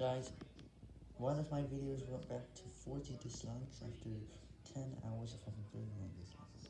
Guys, one of my videos went back to 40 dislikes after 10 hours of.